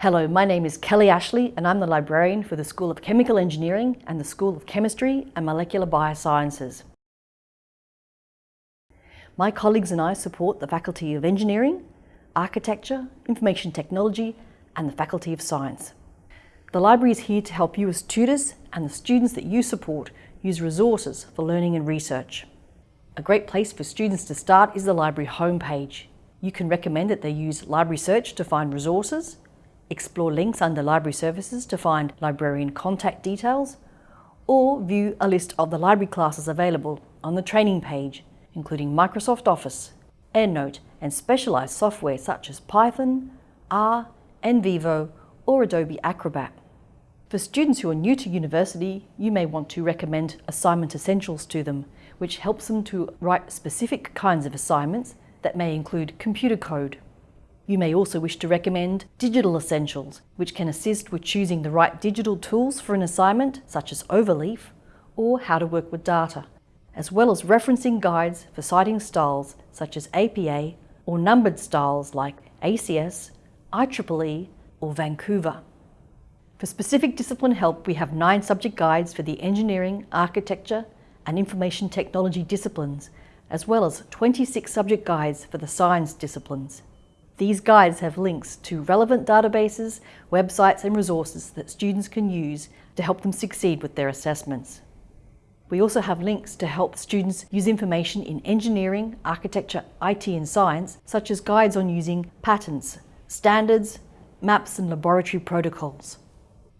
Hello, my name is Kelly Ashley and I'm the librarian for the School of Chemical Engineering and the School of Chemistry and Molecular Biosciences. My colleagues and I support the Faculty of Engineering, Architecture, Information Technology and the Faculty of Science. The library is here to help you as tutors and the students that you support use resources for learning and research. A great place for students to start is the library homepage. You can recommend that they use Library Search to find resources, explore links under Library Services to find librarian contact details, or view a list of the library classes available on the training page, including Microsoft Office, EndNote, and specialised software such as Python, R, NVivo, or Adobe Acrobat. For students who are new to university, you may want to recommend Assignment Essentials to them, which helps them to write specific kinds of assignments that may include computer code. You may also wish to recommend Digital Essentials, which can assist with choosing the right digital tools for an assignment, such as Overleaf, or how to work with data, as well as referencing guides for citing styles such as APA or numbered styles like ACS, IEEE, or Vancouver. For specific discipline help, we have nine subject guides for the engineering, architecture, and information technology disciplines, as well as 26 subject guides for the science disciplines. These guides have links to relevant databases, websites and resources that students can use to help them succeed with their assessments. We also have links to help students use information in engineering, architecture, IT and science, such as guides on using patents, standards, maps and laboratory protocols.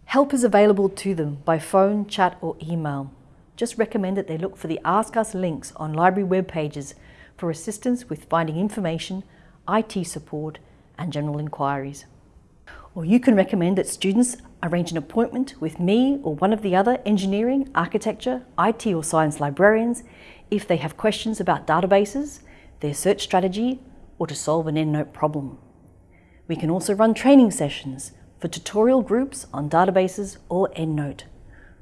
Help is available to them by phone, chat or email. Just recommend that they look for the Ask Us links on library web pages for assistance with finding information IT support and general inquiries. Or you can recommend that students arrange an appointment with me or one of the other engineering, architecture, IT or science librarians if they have questions about databases, their search strategy or to solve an EndNote problem. We can also run training sessions for tutorial groups on databases or EndNote.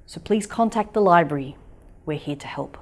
So please contact the library. We're here to help.